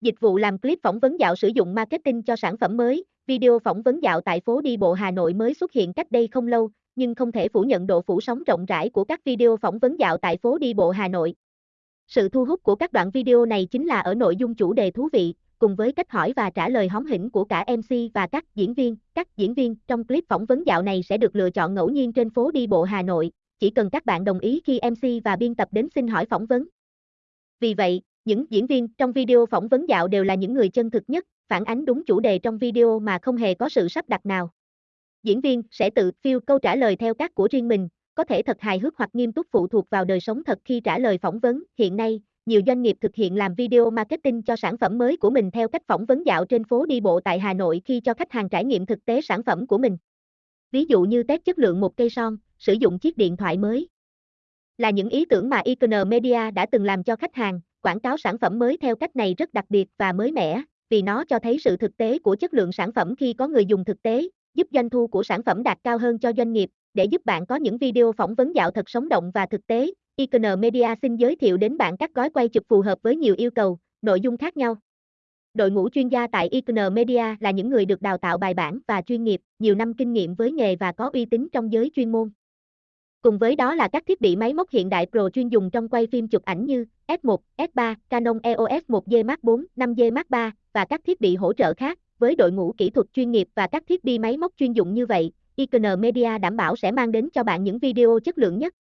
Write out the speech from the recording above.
Dịch vụ làm clip phỏng vấn dạo sử dụng marketing cho sản phẩm mới, video phỏng vấn dạo tại phố đi bộ Hà Nội mới xuất hiện cách đây không lâu, nhưng không thể phủ nhận độ phủ sóng rộng rãi của các video phỏng vấn dạo tại phố đi bộ Hà Nội. Sự thu hút của các đoạn video này chính là ở nội dung chủ đề thú vị, cùng với cách hỏi và trả lời hóm hỉnh của cả MC và các diễn viên. Các diễn viên trong clip phỏng vấn dạo này sẽ được lựa chọn ngẫu nhiên trên phố đi bộ Hà Nội, chỉ cần các bạn đồng ý khi MC và biên tập đến xin hỏi phỏng vấn. Vì vậy, những diễn viên trong video phỏng vấn dạo đều là những người chân thực nhất, phản ánh đúng chủ đề trong video mà không hề có sự sắp đặt nào. Diễn viên sẽ tự phiêu câu trả lời theo cách của riêng mình, có thể thật hài hước hoặc nghiêm túc phụ thuộc vào đời sống thật khi trả lời phỏng vấn. Hiện nay, nhiều doanh nghiệp thực hiện làm video marketing cho sản phẩm mới của mình theo cách phỏng vấn dạo trên phố đi bộ tại Hà Nội khi cho khách hàng trải nghiệm thực tế sản phẩm của mình. Ví dụ như test chất lượng một cây son, sử dụng chiếc điện thoại mới. Là những ý tưởng mà Icon Media đã từng làm cho khách hàng, quảng cáo sản phẩm mới theo cách này rất đặc biệt và mới mẻ, vì nó cho thấy sự thực tế của chất lượng sản phẩm khi có người dùng thực tế, giúp doanh thu của sản phẩm đạt cao hơn cho doanh nghiệp, để giúp bạn có những video phỏng vấn dạo thật sống động và thực tế. Icon Media xin giới thiệu đến bạn các gói quay chụp phù hợp với nhiều yêu cầu, nội dung khác nhau. Đội ngũ chuyên gia tại Icon Media là những người được đào tạo bài bản và chuyên nghiệp, nhiều năm kinh nghiệm với nghề và có uy tín trong giới chuyên môn. Cùng với đó là các thiết bị máy móc hiện đại Pro chuyên dùng trong quay phim chụp ảnh như S1, S3, Canon EOS 1D Mark 4, 5D Mark 3 và các thiết bị hỗ trợ khác. Với đội ngũ kỹ thuật chuyên nghiệp và các thiết bị máy móc chuyên dụng như vậy, Icon Media đảm bảo sẽ mang đến cho bạn những video chất lượng nhất.